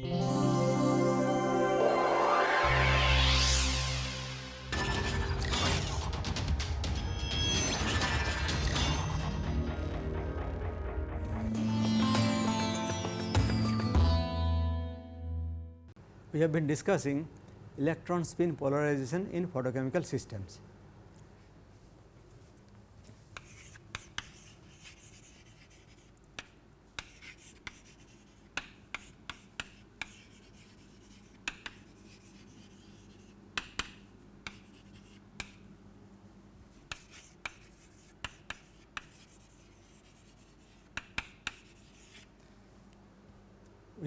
We have been discussing electron spin polarization in photochemical systems.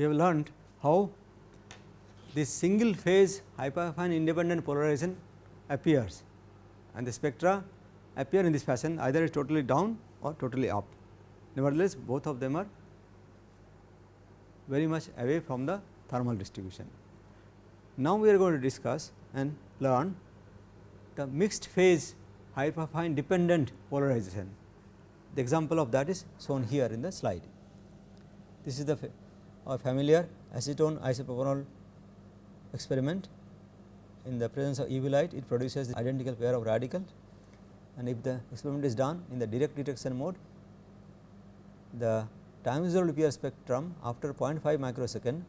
We have learned how this single phase hyperfine independent polarization appears and the spectra appear in this fashion either is totally down or totally up. Nevertheless, both of them are very much away from the thermal distribution. Now, we are going to discuss and learn the mixed phase hyperfine dependent polarization. The example of that is shown here in the slide. This is the fa familiar acetone isopropanol experiment in the presence of UV light it produces the identical pair of radicals and if the experiment is done in the direct detection mode the time resolved EPR spectrum after 0.5 microsecond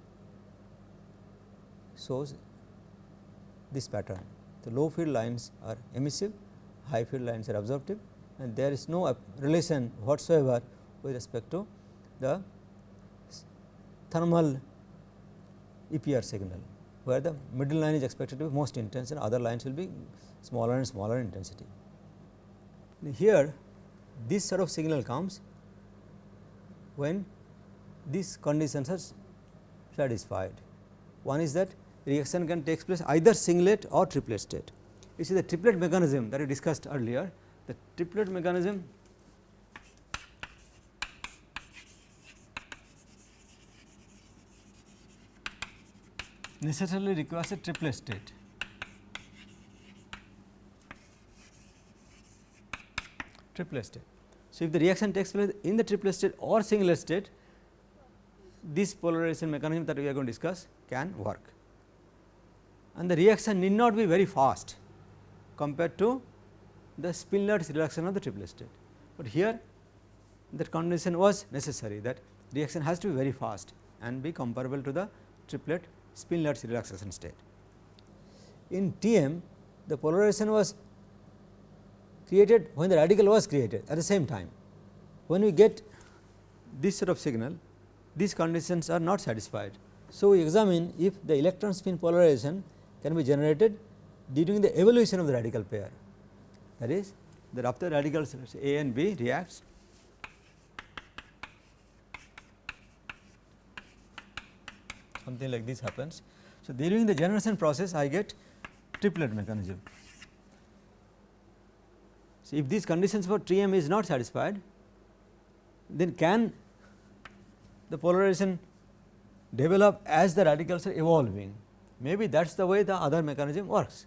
shows this pattern. The low field lines are emissive, high field lines are absorptive and there is no relation whatsoever with respect to the thermal EPR signal where the middle line is expected to be most intense and other lines will be smaller and smaller intensity. Here this sort of signal comes when these conditions are satisfied. One is that reaction can take place either singlet or triplet state. You see the triplet mechanism that we discussed earlier, the triplet mechanism necessarily requires a triplet state. Triplet state. So, if the reaction takes place in the triplet state or singlet state, this polarization mechanism that we are going to discuss can work. And the reaction need not be very fast compared to the spin-lattice reduction of the triplet state. But here that condition was necessary that reaction has to be very fast and be comparable to the triplet spin-lattice relaxation state. In TM the polarization was created when the radical was created at the same time. When we get this sort of signal these conditions are not satisfied. So, we examine if the electron spin polarization can be generated during the evolution of the radical pair that is that after radicals A and B reacts something like this happens. So, during the generation process I get triplet mechanism. So, if these conditions for TM is not satisfied then can the polarization develop as the radicals are evolving maybe that is the way the other mechanism works.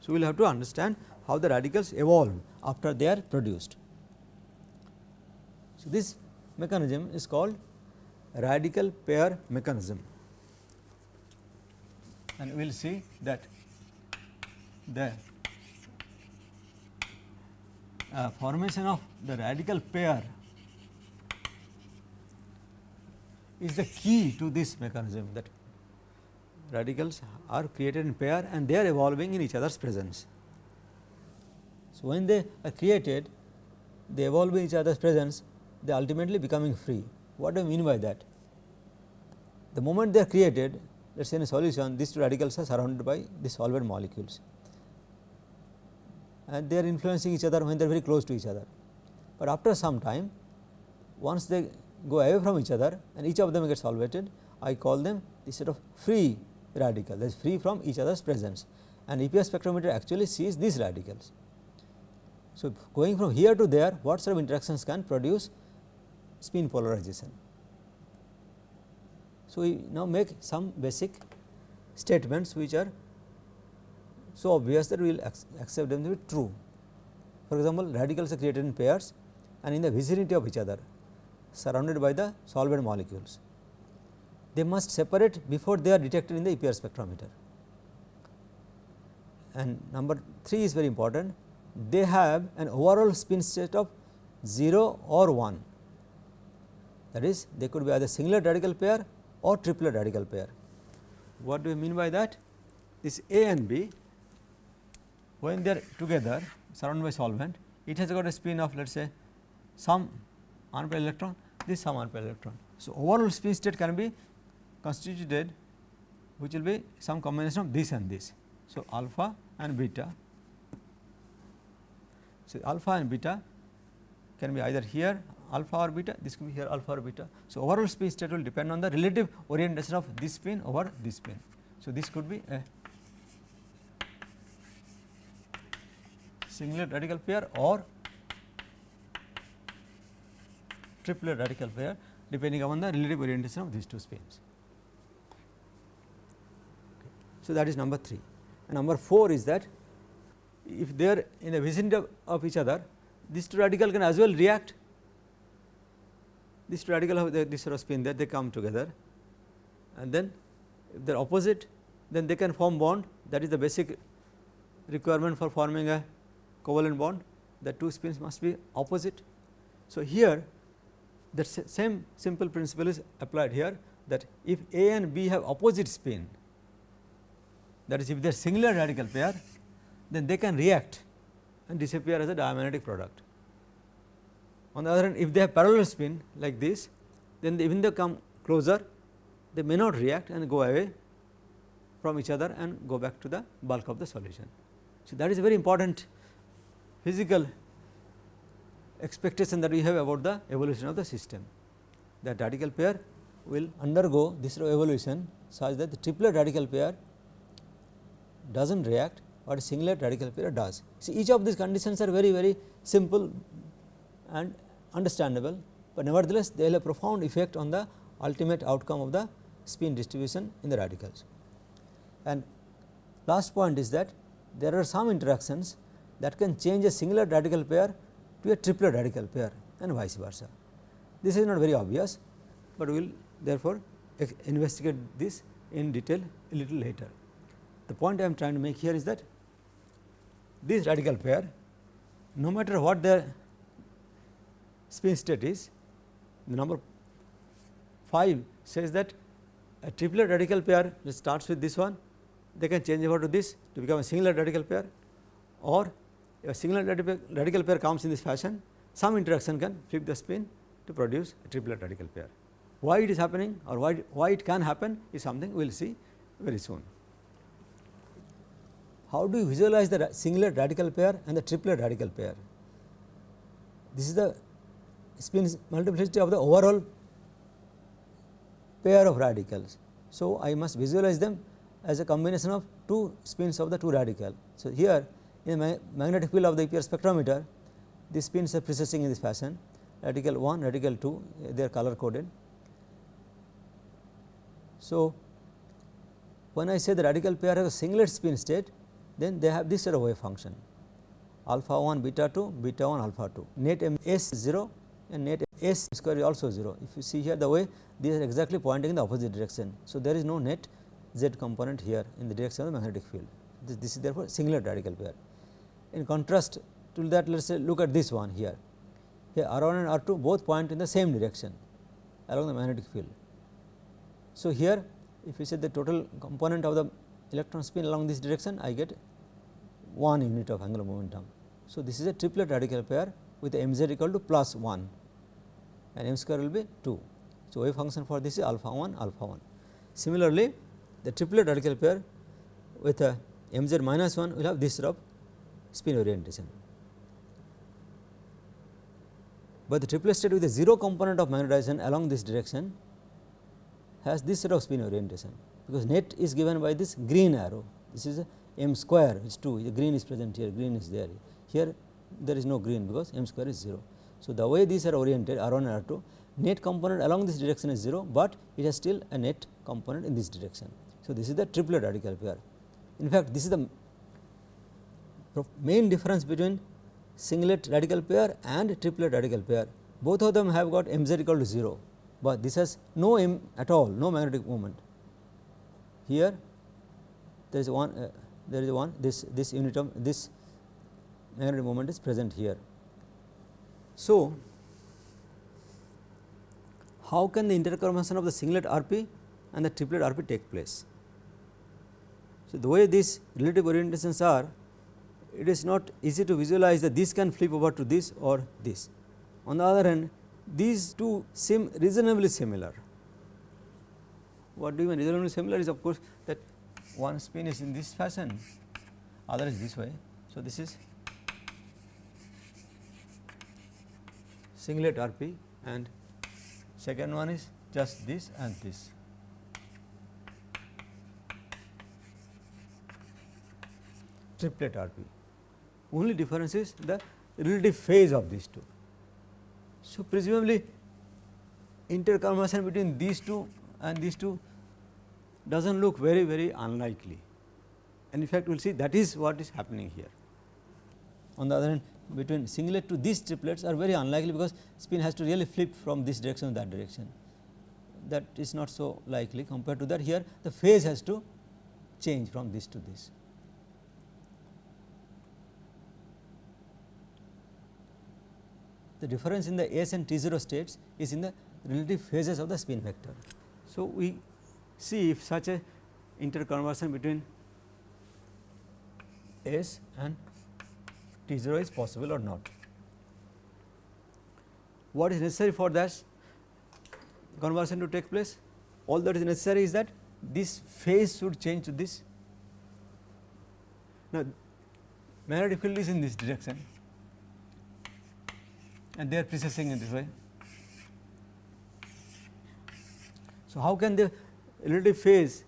So, we will have to understand how the radicals evolve after they are produced. So, this mechanism is called radical pair mechanism and we will see that the uh, formation of the radical pair is the key to this mechanism that radicals are created in pair and they are evolving in each other's presence. So, when they are created they evolve in each other's presence they ultimately becoming free what do I mean by that? The moment they are created, let us say in a solution, these two radicals are surrounded by the solvent molecules and they are influencing each other when they are very close to each other. But after some time, once they go away from each other and each of them gets solvated, I call them the sort of free radical that is free from each other's presence and EPR spectrometer actually sees these radicals. So, going from here to there what sort of interactions can produce spin polarization. So, we now make some basic statements which are so obvious that we will accept them to be true. For example, radicals are created in pairs and in the vicinity of each other surrounded by the solvent molecules. they must separate before they are detected in the EPR spectrometer. And number 3 is very important, they have an overall spin state of 0 or 1 that is they could be either singlet radical pair or triplet radical pair. What do we mean by that? This A and B when they are together surrounded by solvent it has got a spin of let us say some unpaired electron this some unpaired electron. So, overall spin state can be constituted which will be some combination of this and this. So, alpha and beta. So, alpha and beta can be either here alpha or beta, this can be here alpha or beta. So, overall spin state will depend on the relative orientation of this spin over this spin. So, this could be a singlet radical pair or triplet radical pair depending upon the relative orientation of these two spins. So, that is number 3 and number 4 is that if they are in the vicinity of, of each other these two radical can as well react two radical have this sort of spin that they come together and then if they are opposite then they can form bond that is the basic requirement for forming a covalent bond the two spins must be opposite. So, here the same simple principle is applied here that if A and B have opposite spin that is if they are singlet radical pair then they can react and disappear as a diamagnetic product. On the other hand if they have parallel spin like this then they, when they come closer they may not react and go away from each other and go back to the bulk of the solution. So, that is a very important physical expectation that we have about the evolution of the system that radical pair will undergo this evolution such that the triplet radical pair does not react or a singlet radical pair does. See each of these conditions are very very simple and understandable, but nevertheless they will have a profound effect on the ultimate outcome of the spin distribution in the radicals. And last point is that there are some interactions that can change a singlet radical pair to a triplet radical pair and vice versa. This is not very obvious, but we will therefore investigate this in detail a little later. The point I am trying to make here is that this radical pair no matter what their spin state is, the number 5 says that a triplet radical pair starts with this one, they can change over to this to become a singlet radical pair or a single radical pair comes in this fashion, some interaction can flip the spin to produce a triplet radical pair. Why it is happening or why, why it can happen is something we will see very soon. How do you visualize the singlet radical pair and the triplet radical pair? This is the spin multiplicity of the overall pair of radicals. So, I must visualize them as a combination of two spins of the two radical. So, here in the magnetic field of the EPR spectrometer, these spins are precessing in this fashion radical 1, radical 2 they are color coded. So, when I say the radical pair has a singlet spin state then they have this sort of wave function alpha 1 beta 2 beta 1 alpha 2 net m s 0 and net s square is also 0. If you see here the way these are exactly pointing in the opposite direction. So, there is no net z component here in the direction of the magnetic field this, this is therefore singlet radical pair. In contrast to that let us say look at this one here. Here R 1 and R 2 both point in the same direction along the magnetic field. So, here if you say the total component of the electron spin along this direction I get 1 unit of angular momentum. So, this is a triplet radical pair with m z equal to plus 1 and m square will be 2. So, wave function for this is alpha 1 alpha 1. Similarly, the triplet radical pair with a m z minus 1 will have this sort of spin orientation. But the triplet state with a 0 component of magnetization along this direction has this sort of spin orientation, because net is given by this green arrow. This is m square is 2, the green is present here, green is there. Here there is no green because m square is 0. So, the way these are oriented R 1 and R 2 net component along this direction is 0, but it has still a net component in this direction. So, this is the triplet radical pair. In fact, this is the main difference between singlet radical pair and triplet radical pair both of them have got m z equal to 0 but this has no M at all no magnetic moment. Here there is one uh, there is one this this unit of this magnetic moment is present here. So, how can the interconformation of the singlet RP and the triplet RP take place? So, the way these relative orientations are it is not easy to visualize that this can flip over to this or this. On the other hand these two seem reasonably similar. What do you mean reasonably similar is of course that one spin is in this fashion other is this way. So, this is singlet RP and second one is just this and this. triplet RP. Only difference is the relative phase of these two. So, presumably interconversion between these two and these two does not look very very unlikely and in fact we will see that is what is happening here. On the other hand between singlet to these triplets are very unlikely because spin has to really flip from this direction to that direction that is not so likely compared to that here the phase has to change from this to this. the difference in the S and T 0 states is in the relative phases of the spin vector. So, we see if such a interconversion between S and T 0 is possible or not. What is necessary for that conversion to take place? All that is necessary is that this phase should change to this. Now, magnetic field is in this direction and they are precessing in this way. So, how can the relative phase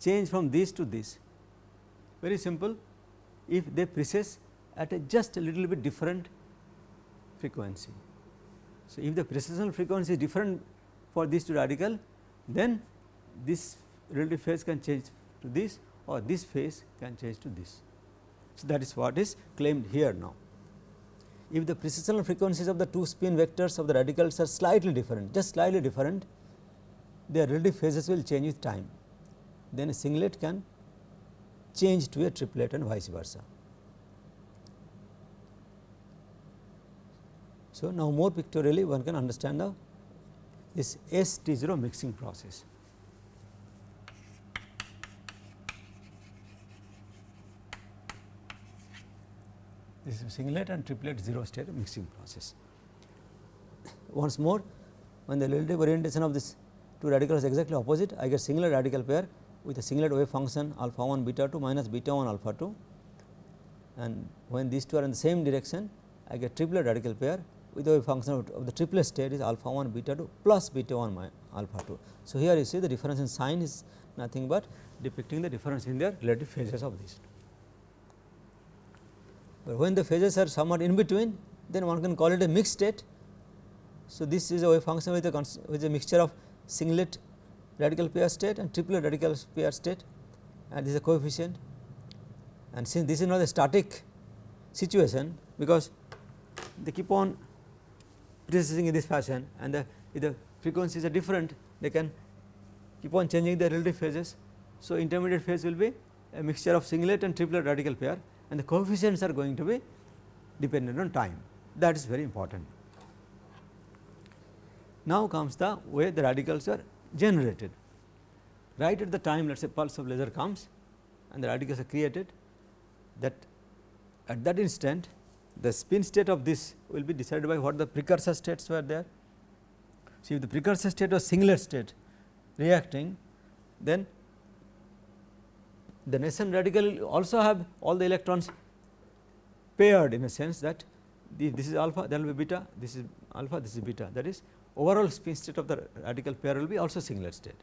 change from this to this? Very simple, if they precess at a just a little bit different frequency. So, if the precessional frequency is different for these two radical, then this relative phase can change to this or this phase can change to this. So, that is what is claimed here now if the precessional frequencies of the two spin vectors of the radicals are slightly different, just slightly different, their relative phases will change with time. Then a singlet can change to a triplet and vice versa. So, now more pictorially one can understand the this S T 0 mixing process. this is singlet and triplet 0 state mixing process. Once more when the relative orientation of this two radicals is exactly opposite I get singlet radical pair with a singlet wave function alpha 1 beta 2 minus beta 1 alpha 2 and when these two are in the same direction I get triplet radical pair with a function of the triplet state is alpha 1 beta 2 plus beta 1 alpha 2. So, here you see the difference in sign is nothing but depicting the difference in their relative phases of these but when the phases are somewhat in between then one can call it a mixed state. So, this is a wave function with a, with a mixture of singlet radical pair state and triplet radical pair state and this is a coefficient and since this is not a static situation because they keep on precessing in this fashion and the if the frequencies are different they can keep on changing the relative phases. So, intermediate phase will be a mixture of singlet and triplet radical pair and the coefficients are going to be dependent on time that is very important. Now comes the way the radicals are generated right at the time let us say pulse of laser comes and the radicals are created that at that instant the spin state of this will be decided by what the precursor states were there. So, if the precursor state was singlet state reacting then the nascent radical also have all the electrons paired in a sense that this is alpha there will be beta this is alpha this is beta that is overall spin state of the radical pair will be also singlet state.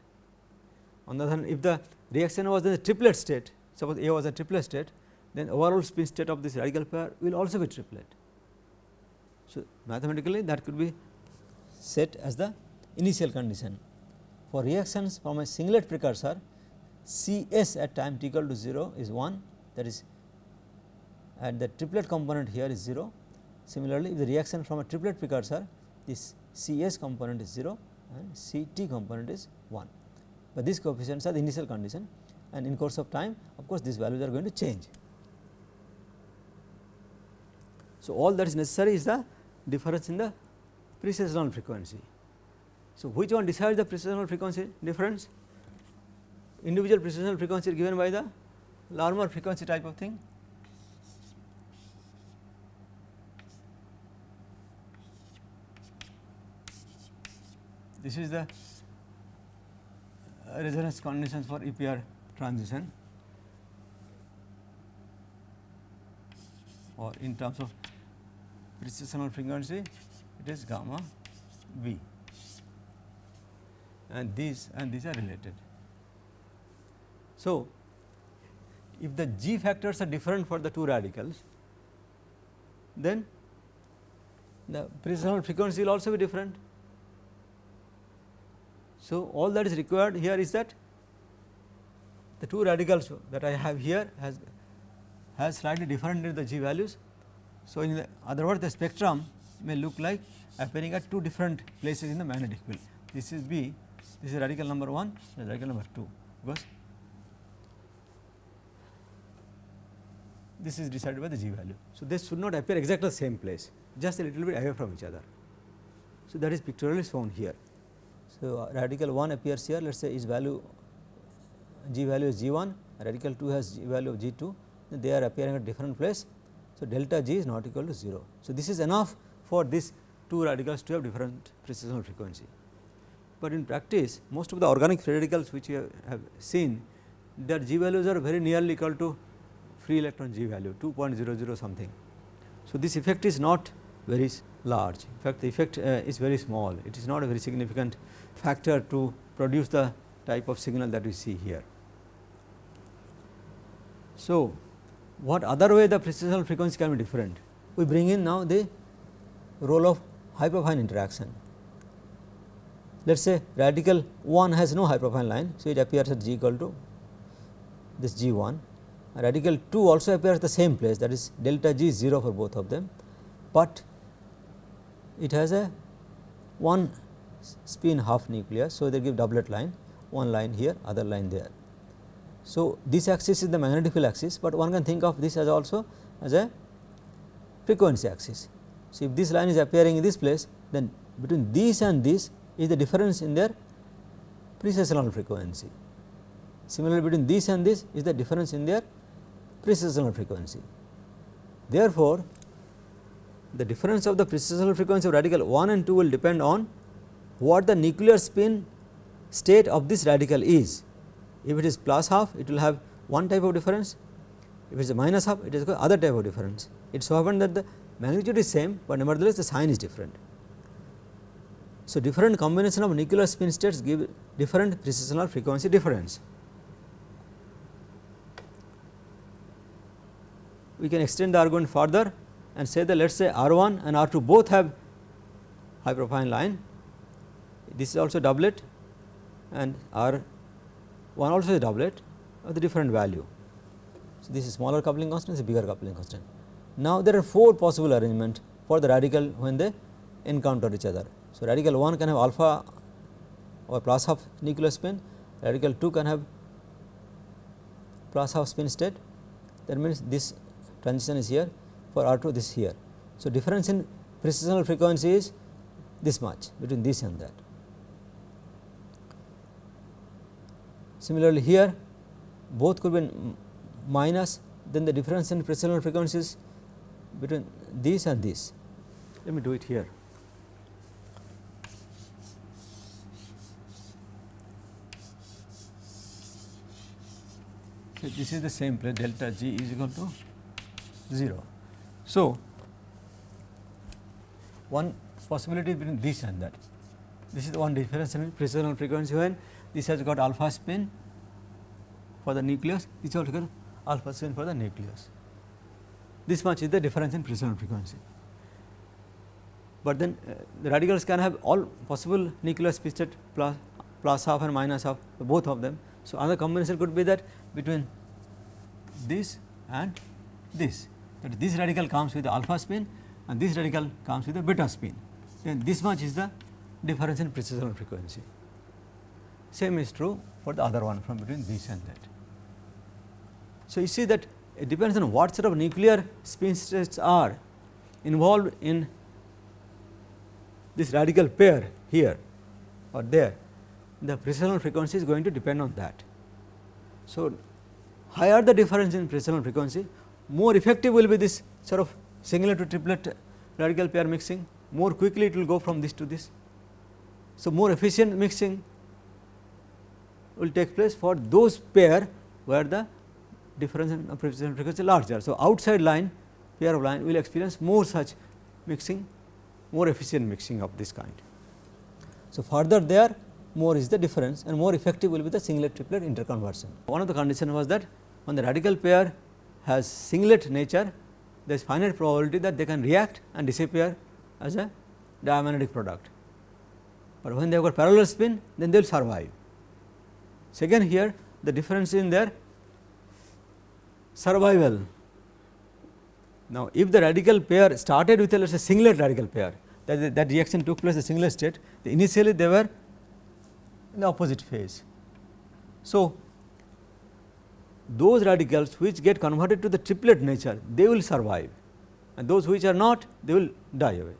On the other hand if the reaction was in the triplet state suppose A was a triplet state then overall spin state of this radical pair will also be triplet. So, mathematically that could be set as the initial condition for reactions from a singlet precursor C s at time t equal to 0 is 1 that is and the triplet component here is 0. Similarly, if the reaction from a triplet precursor this C s component is 0 and C t component is 1, but these coefficients are the initial condition and in course of time of course, these values are going to change. So, all that is necessary is the difference in the precessional frequency. So, which one decides the precessional frequency difference? Individual precessional frequency given by the Larmor frequency type of thing. This is the uh, resonance conditions for EPR transition or in terms of precessional frequency it is gamma b and these and these are related. So, if the g factors are different for the two radicals then the precessional frequency will also be different. So, all that is required here is that the two radicals that I have here has has slightly different in the g values. So, in the other words the spectrum may look like appearing at two different places in the magnetic field. This is B, this is radical number 1, this is radical number 2 because this is decided by the g value. So, this should not appear exactly the same place just a little bit away from each other. So, that is pictorially shown here. So, uh, radical 1 appears here let us say its value g value is g 1 radical 2 has g value of g 2 they are appearing at different place. So, delta g is not equal to 0. So, this is enough for these two radicals to have different precessional frequency. But in practice most of the organic radicals which you have seen their g values are very nearly equal to free electron g value 2.00 something. So, this effect is not very large in fact the effect uh, is very small it is not a very significant factor to produce the type of signal that we see here. So, what other way the precessional frequency can be different? We bring in now the role of hyperfine interaction. Let us say radical 1 has no hyperfine line. So, it appears at g equal to this g 1 radical 2 also appears at the same place that is delta g 0 for both of them, but it has a one spin half nucleus. So, they give doublet line one line here other line there. So, this axis is the magnetic field axis, but one can think of this as also as a frequency axis. So, if this line is appearing in this place then between this and this is the difference in their precessional frequency. Similarly, between this and this is the difference in their precessional frequency. Therefore, the difference of the precessional frequency of radical 1 and 2 will depend on what the nuclear spin state of this radical is. If it is plus half, it will have one type of difference. If it is a minus half, it is other type of difference. It so happens that the magnitude is same, but nevertheless the sign is different. So, different combination of nuclear spin states give different precessional frequency difference. We can extend the argument further and say that let us say R 1 and R 2 both have hyperfine line. This is also doublet and R 1 also is doublet of the different value. So, this is smaller coupling constant, this is bigger coupling constant. Now, there are four possible arrangement for the radical when they encounter each other. So, radical 1 can have alpha or plus half nuclear spin, radical 2 can have plus half spin state that means this transition is here for R 2 this here. So, difference in precessional frequency is this much between this and that. Similarly, here both could be minus then the difference in precessional frequencies between this and this. Let me do it here. So, this is the same place delta g is equal to 0. So, one possibility between this and that. This is the one difference in precessional frequency when this has got alpha spin for the nucleus, this also got alpha spin for the nucleus. This much is the difference in precessional frequency. But then uh, the radicals can have all possible nucleus spin state plus, plus half and minus half both of them. So, another combination could be that between this and this that this radical comes with the alpha spin and this radical comes with the beta spin then this much is the difference in precessional frequency. Same is true for the other one from between this and that. So, you see that it depends on what sort of nuclear spin states are involved in this radical pair here or there, the precessional frequency is going to depend on that. So, higher the difference in precessional frequency, more effective will be this sort of singlet to triplet radical pair mixing, more quickly it will go from this to this. So, more efficient mixing will take place for those pair where the difference in uh, precessional frequency is larger. So, outside line pair of line will experience more such mixing, more efficient mixing of this kind. So, further there more is the difference and more effective will be the singlet triplet interconversion. One of the condition was that when the radical pair has singlet nature, there is finite probability that they can react and disappear as a diamagnetic product. But when they have got parallel spin, then they will survive. Second here, the difference in their survival. Now, if the radical pair started with a let us say singlet radical pair, that, that reaction took place the singlet state, initially they were in the opposite phase. So, those radicals which get converted to the triplet nature, they will survive and those which are not, they will die away.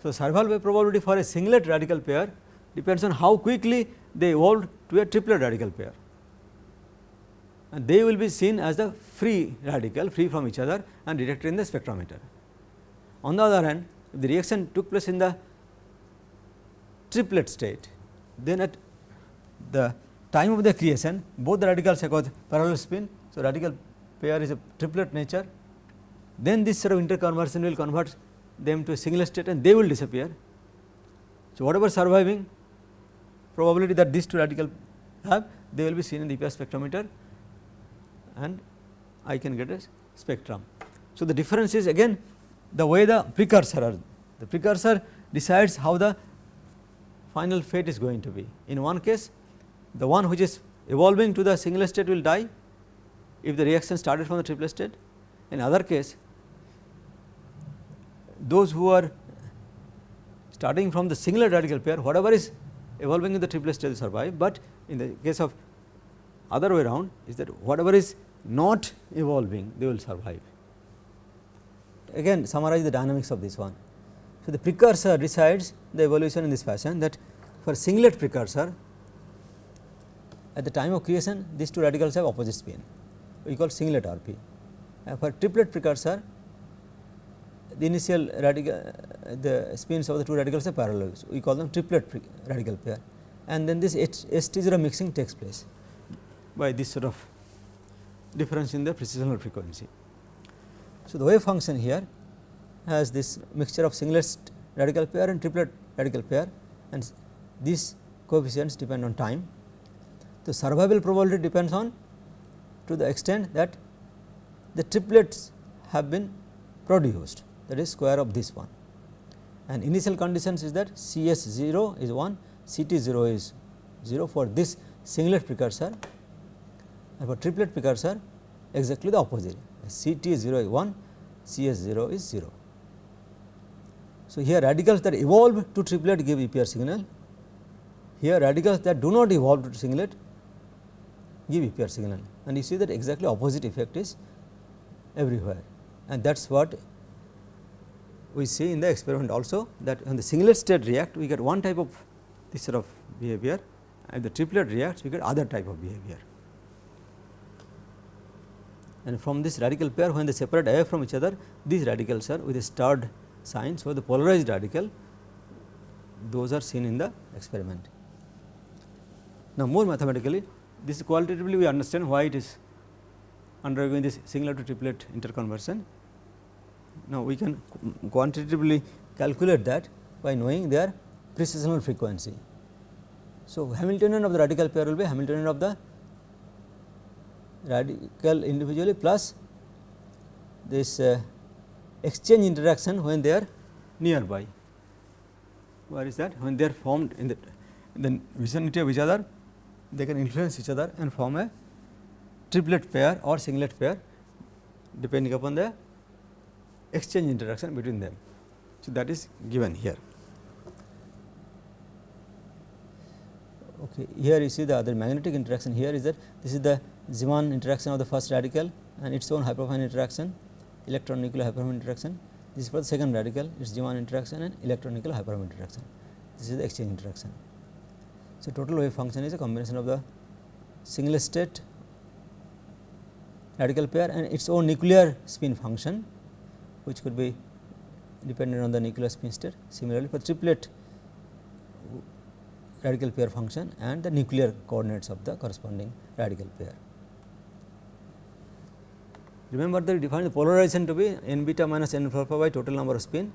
So, survival probability for a singlet radical pair depends on how quickly they evolved to a triplet radical pair and they will be seen as the free radical free from each other and detected in the spectrometer. On the other hand, if the reaction took place in the triplet state, then at the time of the creation both the radicals have got parallel spin. So, radical pair is a triplet nature then this sort of interconversion will convert them to a single state and they will disappear. So, whatever surviving probability that these two radical have they will be seen in the EPR spectrometer and I can get a spectrum. So, the difference is again the way the precursor are the precursor decides how the final fate is going to be. In one case the one which is evolving to the single state will die if the reaction started from the triplet state. In other case those who are starting from the singlet radical pair whatever is evolving in the triplet state will survive, but in the case of other way around is that whatever is not evolving they will survive. Again summarize the dynamics of this one. So, the precursor decides the evolution in this fashion that for singlet precursor at the time of creation these two radicals have opposite spin we call singlet RP. For triplet precursor the initial radical uh, the spins of the two radicals are parallel so we call them triplet radical pair and then this ST0 mixing takes place by this sort of difference in the precessional frequency. So, the wave function here has this mixture of singlet radical pair and triplet radical pair and these coefficients depend on time. The survival probability depends on to the extent that the triplets have been produced that is square of this one. And initial conditions is that C s 0 is 1, C t 0 is 0 for this singlet precursor. And for triplet precursor exactly the opposite. C t 0 is 1, C s 0 is 0. So, here radicals that evolve to triplet give EPR signal, here radicals that do not evolve to singlet give EPR signal. And you see that exactly opposite effect is everywhere. And that is what we see in the experiment also that when the singlet state react we get one type of this sort of behavior and the triplet reacts we get other type of behavior. And from this radical pair when they separate away from each other these radicals are with a starred sign. So, the polarized radical those are seen in the experiment. Now, more mathematically this qualitatively we understand why it is undergoing this singlet to triplet interconversion now, we can quantitatively calculate that by knowing their precessional frequency. So, Hamiltonian of the radical pair will be Hamiltonian of the radical individually plus this uh, exchange interaction when they are nearby. Where is that? When they are formed in the, in the vicinity of each other, they can influence each other and form a triplet pair or singlet pair depending upon the exchange interaction between them. So, that is given here. Okay. Here you see the other magnetic interaction here is that this is the Zeeman interaction of the first radical and its own hyperfine interaction electron nuclear hyperfine interaction. This is for the second radical its Zeeman interaction and electron nuclear hyperfine interaction. This is the exchange interaction. So, total wave function is a combination of the single state radical pair and its own nuclear spin function which could be dependent on the nuclear spin state. Similarly, for triplet radical pair function and the nuclear coordinates of the corresponding radical pair. Remember that we define the polarization to be n beta minus n alpha by total number of spin.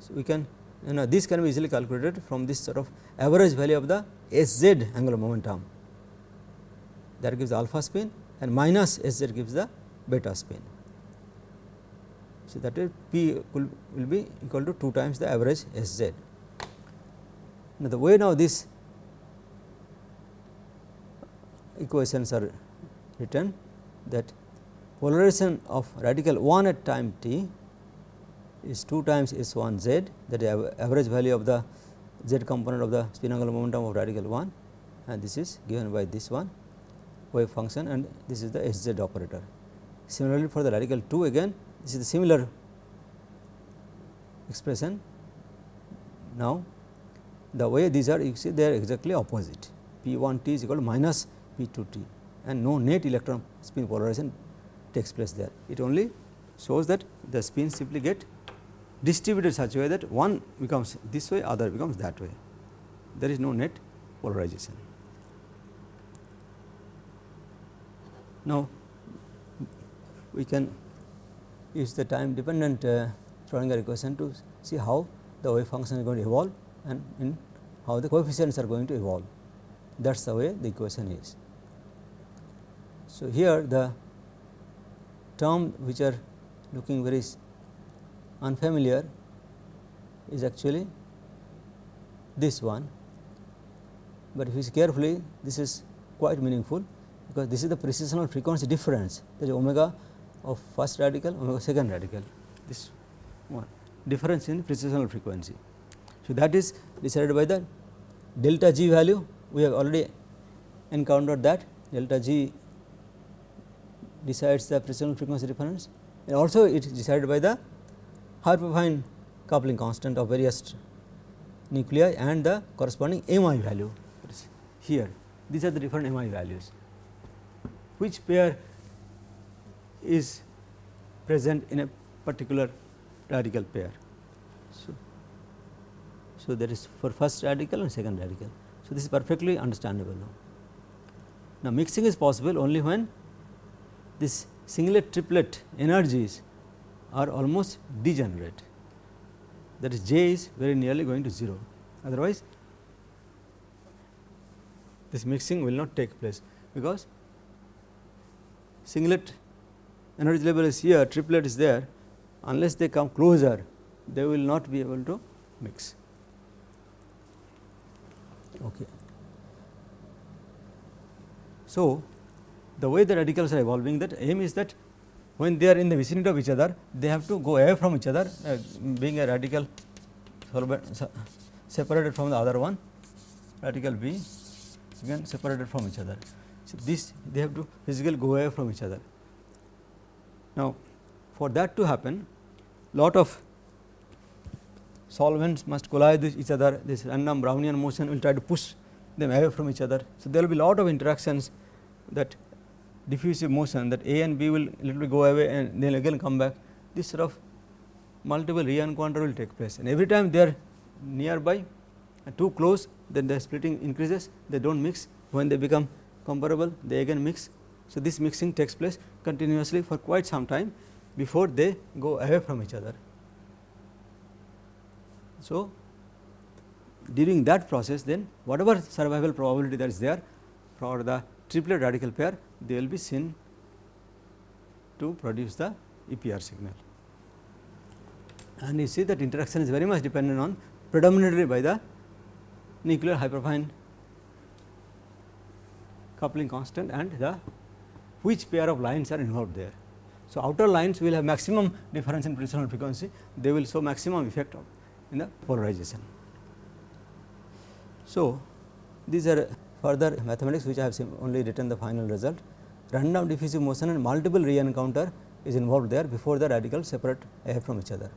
So, we can you know this can be easily calculated from this sort of average value of the S z angular momentum that gives alpha spin and minus S z gives the beta spin. So, that is P will, will be equal to 2 times the average S z. Now, the way now these equations are written that polarization of radical 1 at time t is 2 times S 1 z that is average value of the z component of the spin angular momentum of radical 1 and this is given by this one wave function and this is the S z operator. Similarly, for the radical 2 again this is the similar expression. Now, the way these are you see they are exactly opposite P 1 t is equal to minus P 2 t and no net electron spin polarization takes place there. It only shows that the spins simply get distributed such a way that one becomes this way other becomes that way there is no net polarization. Now, we can use the time dependent uh, Schrodinger equation to see how the wave function is going to evolve and in how the coefficients are going to evolve. That is the way the equation is. So, here the term which are looking very unfamiliar is actually this one, but if you see carefully this is quite meaningful because this is the precessional frequency difference. That is omega of first radical omega second radical. This one. Difference in precessional frequency. So, that is decided by the delta g value. We have already encountered that. Delta g decides the precessional frequency difference. And also it is decided by the hyperfine coupling constant of various nuclei and the corresponding MI value. Here these are the different MI values. Which pair is present in a particular radical pair. So, so that is for first radical and second radical. So, this is perfectly understandable now. Now, mixing is possible only when this singlet triplet energies are almost degenerate that is J is very nearly going to 0 otherwise this mixing will not take place because singlet energy level is here triplet is there unless they come closer they will not be able to mix. Okay. So, the way the radicals are evolving that aim is that when they are in the vicinity of each other they have to go away from each other uh, being a radical separated from the other one radical B again separated from each other. So, this they have to physically go away from each other. Now, for that to happen lot of solvents must collide with each other. This random Brownian motion will try to push them away from each other. So, there will be lot of interactions that diffusive motion that A and B will little go away and then again come back. This sort of multiple re-encounter will take place. And every time they are nearby too close then the splitting increases. They do not mix. When they become comparable they again mix. So, this mixing takes place continuously for quite some time before they go away from each other. So, during that process then whatever survival probability that is there for the triplet radical pair they will be seen to produce the EPR signal. And you see that interaction is very much dependent on predominantly by the nuclear hyperfine coupling constant and the which pair of lines are involved there. So, outer lines will have maximum difference in precessional frequency, they will show maximum effect of in the polarization. So, these are further mathematics which I have only written the final result. Random diffusive motion and multiple re-encounter is involved there before the radicals separate away from each other.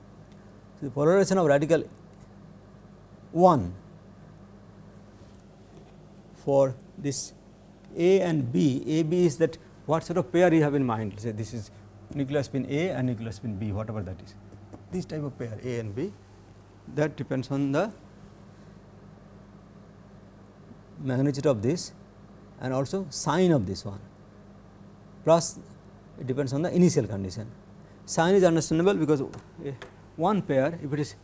So, the polarization of radical 1 for this A and B, A B is that what sort of pair you have in mind say this is nuclear spin A and nuclear spin B whatever that is this type of pair A and B that depends on the magnitude of this and also sign of this one plus it depends on the initial condition. Sign is understandable because eh, one pair if it is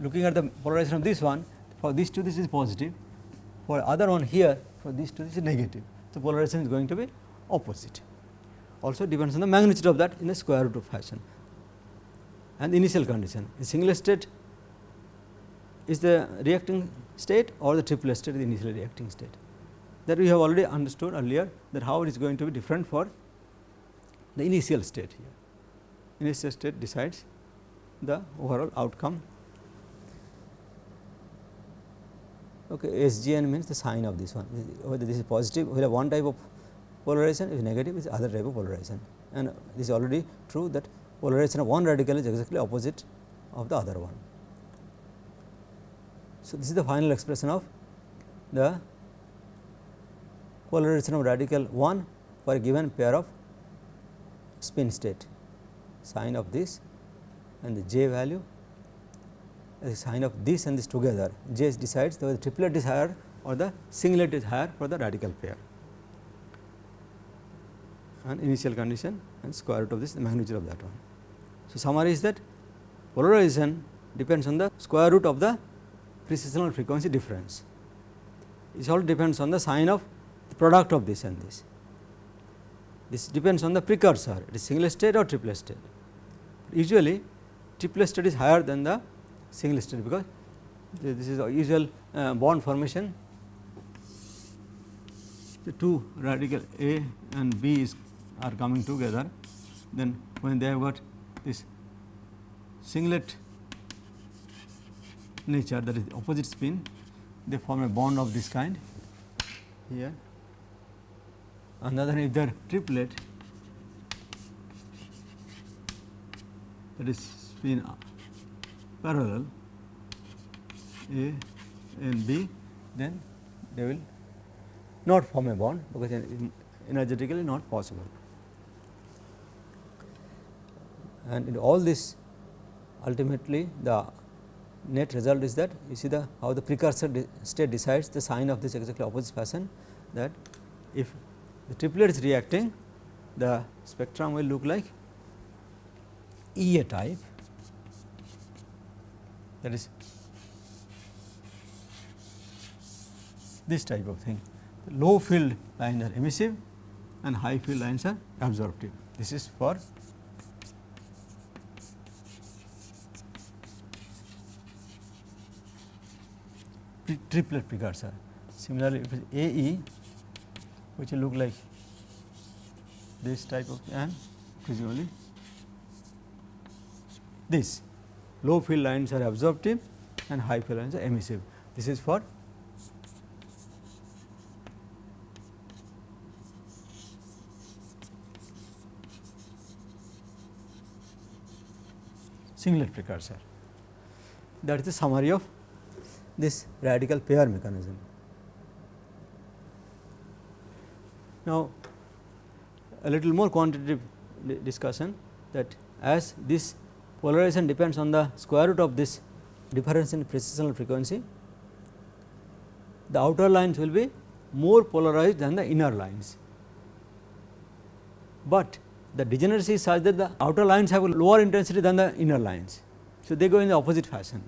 looking at the polarization of this one for this two this is positive for other one here for this two this is negative. So, polarization is going to be opposite also depends on the magnitude of that in the square root of fashion and initial condition. The singlet state is the reacting state or the triplet state is the initially reacting state that we have already understood earlier that how it is going to be different for the initial state here. Initial state decides the overall outcome. Okay, SGN means the sign of this one whether this is positive we have one type of polarization is negative is other type of polarization. And this is already true that polarization of one radical is exactly opposite of the other one. So, this is the final expression of the polarization of radical 1 for a given pair of spin state. Sign of this and the j value the sign of this and this together. J decides whether the triplet is higher or the singlet is higher for the radical pair and initial condition and square root of this the magnitude of that one. So, summary is that polarization depends on the square root of the precessional frequency difference. It all depends on the sign of the product of this and this. This depends on the precursor, it is singlet state or triplet state. Usually, triplet state is higher than the singlet state because this is usual uh, bond formation. The two radical A and B is are coming together, then when they have got this singlet nature that is opposite spin, they form a bond of this kind here. Another if they are triplet that is spin parallel A and B, then they will not form a bond because energetically not possible. And in all this ultimately the net result is that you see the how the precursor state decides the sign of this exactly opposite fashion that if the triplet is reacting the spectrum will look like E A type that is this type of thing. The low field lines are emissive and high field lines are absorptive. This is for triplet precursor. Similarly, if it is AE which will look like this type of and presumably this low field lines are absorptive and high field lines are emissive. This is for singlet precursor. That is the summary of this radical pair mechanism. Now, a little more quantitative discussion that as this polarization depends on the square root of this difference in precessional frequency, the outer lines will be more polarized than the inner lines. But the degeneracy is such that the outer lines have a lower intensity than the inner lines. So, they go in the opposite fashion.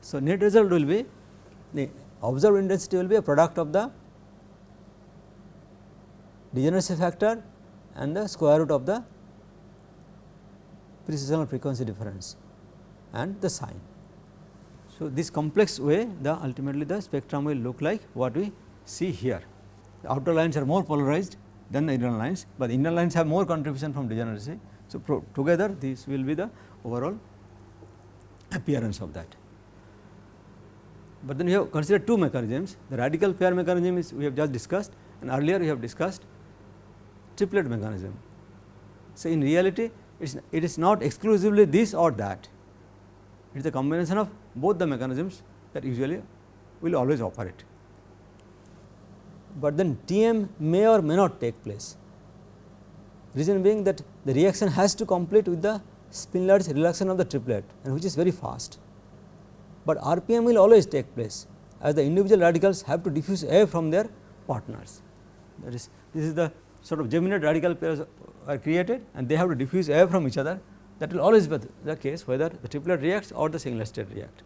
So, net result will be the observed intensity will be a product of the degeneracy factor and the square root of the precessional frequency difference and the sign. So, this complex way the ultimately the spectrum will look like what we see here. The outer lines are more polarized than the inner lines, but the inner lines have more contribution from degeneracy. So, together this will be the overall appearance of that. But then we have considered two mechanisms the radical pair mechanism is we have just discussed and earlier we have discussed triplet mechanism. So, in reality it is, it is not exclusively this or that it is a combination of both the mechanisms that usually will always operate. But then TM may or may not take place reason being that the reaction has to complete with the spin-Lattice relaxation of the triplet and which is very fast but RPM will always take place as the individual radicals have to diffuse away from their partners. That is this is the sort of geminate radical pairs are created and they have to diffuse away from each other that will always be the case whether the triplet reacts or the singlet state react.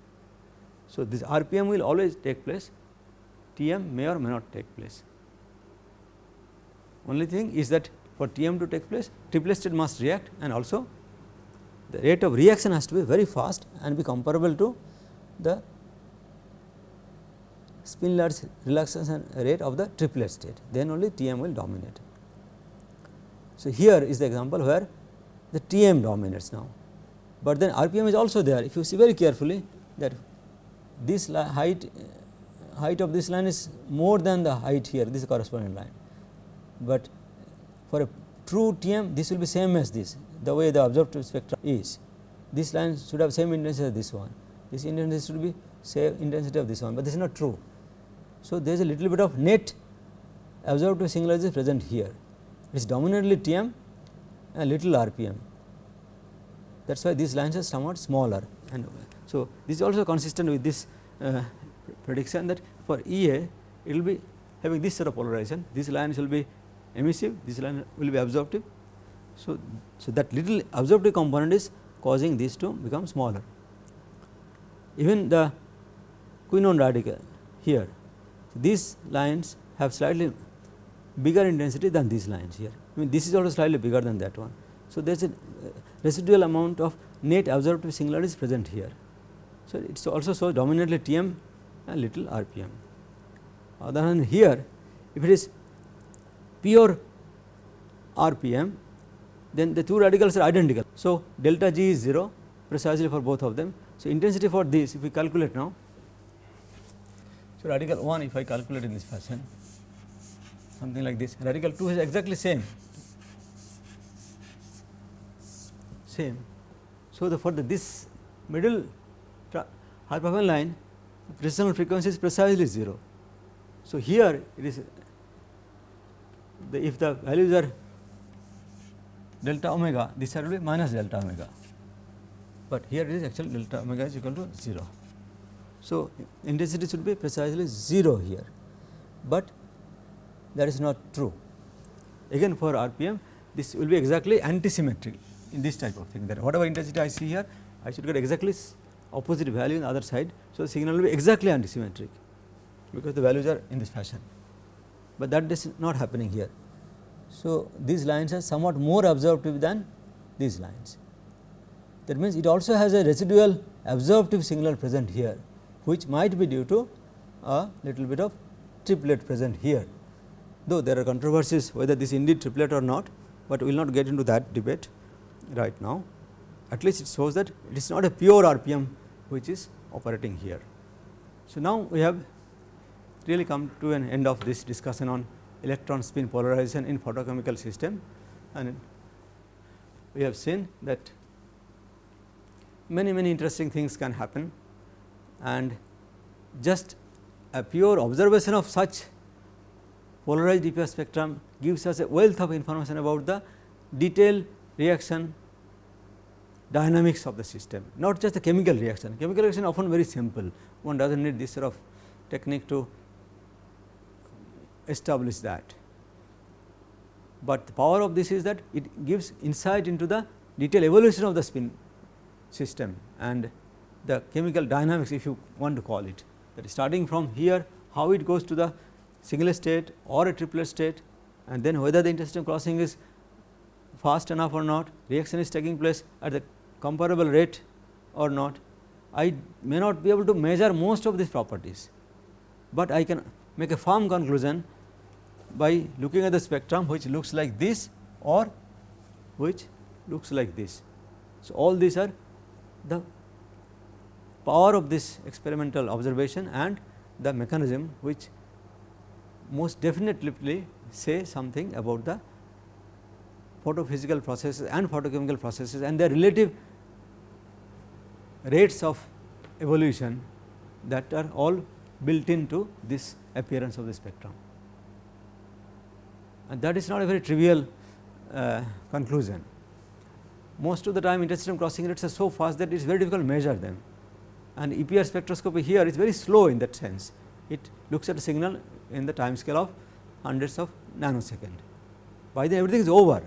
So, this RPM will always take place TM may or may not take place. Only thing is that for TM to take place triplet state must react and also the rate of reaction has to be very fast and be comparable to the spin relaxation rate of the triplet state. Then only Tm will dominate. So, here is the example where the Tm dominates now, but then RPM is also there. If you see very carefully that this height height of this line is more than the height here. This corresponding line, but for a true Tm this will be same as this the way the absorptive spectrum is. This line should have same intensity as this one this intensity should be same intensity of this one, but this is not true. So, there is a little bit of net absorptive singularity present here. It is dominantly Tm and little RPM. That is why these lines are somewhat smaller. And so, this is also consistent with this uh, prediction that for EA it will be having this sort of polarization. These lines will be emissive, this line will be absorptive. So, so that little absorptive component is causing these to become smaller even the quinone radical here these lines have slightly bigger intensity than these lines here I mean this is also slightly bigger than that one. So, there is a uh, residual amount of net absorptive singularity present here. So, it is also so dominantly Tm and little RPM. Other than here if it is pure RPM then the two radicals are identical. So, delta G is 0 precisely for both of them so, intensity for this if we calculate now, so radical 1 if I calculate in this fashion something like this radical 2 is exactly same same. So, the for the this middle hyperfine line gravitational frequency is precisely 0. So, here it is the if the values are delta omega this will be minus delta omega but here it is actually delta omega is equal to 0. So, intensity should be precisely 0 here, but that is not true. Again for RPM this will be exactly antisymmetric in this type of thing that whatever intensity I see here I should get exactly opposite value on the other side. So, the signal will be exactly antisymmetric because the values are in this fashion, but that is not happening here. So, these lines are somewhat more absorptive than these lines. That means, it also has a residual absorptive signal present here, which might be due to a little bit of triplet present here. Though there are controversies whether this indeed triplet or not, but we will not get into that debate right now. At least it shows that it is not a pure RPM which is operating here. So, now we have really come to an end of this discussion on electron spin polarization in photochemical system and we have seen that many many interesting things can happen and just a pure observation of such polarized EPR spectrum gives us a wealth of information about the detailed reaction dynamics of the system, not just the chemical reaction. Chemical reaction often very simple, one does not need this sort of technique to establish that. But the power of this is that it gives insight into the detailed evolution of the spin system and the chemical dynamics if you want to call it that is starting from here how it goes to the singlet state or a triplet state and then whether the intersystem crossing is fast enough or not, reaction is taking place at the comparable rate or not. I may not be able to measure most of these properties, but I can make a firm conclusion by looking at the spectrum which looks like this or which looks like this. So, all these are the power of this experimental observation and the mechanism which most definitely say something about the photophysical processes and photochemical processes and their relative rates of evolution that are all built into this appearance of the spectrum. And that is not a very trivial uh, conclusion. Most of the time intersystem crossing rates are so fast that it is very difficult to measure them and EPR spectroscopy here is very slow in that sense. It looks at a signal in the time scale of hundreds of nanosecond. By then everything is over,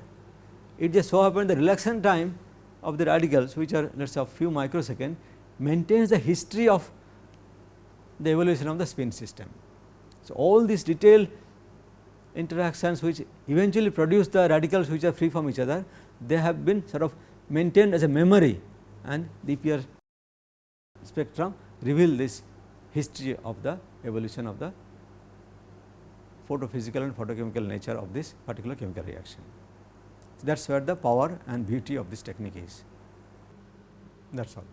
it just so happens the relaxation time of the radicals which are let us say a few microsecond maintains the history of the evolution of the spin system. So, all these detailed interactions which eventually produce the radicals which are free from each other, they have been sort of maintained as a memory and the EPR spectrum reveal this history of the evolution of the photophysical and photochemical nature of this particular chemical reaction. So, that is where the power and beauty of this technique is. That is all.